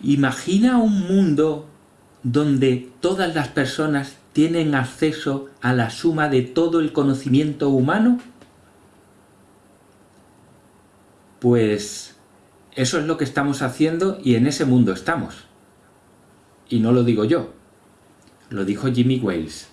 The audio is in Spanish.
Imagina un mundo donde todas las personas tienen acceso a la suma de todo el conocimiento humano? Pues eso es lo que estamos haciendo y en ese mundo estamos. Y no lo digo yo, lo dijo Jimmy Wales.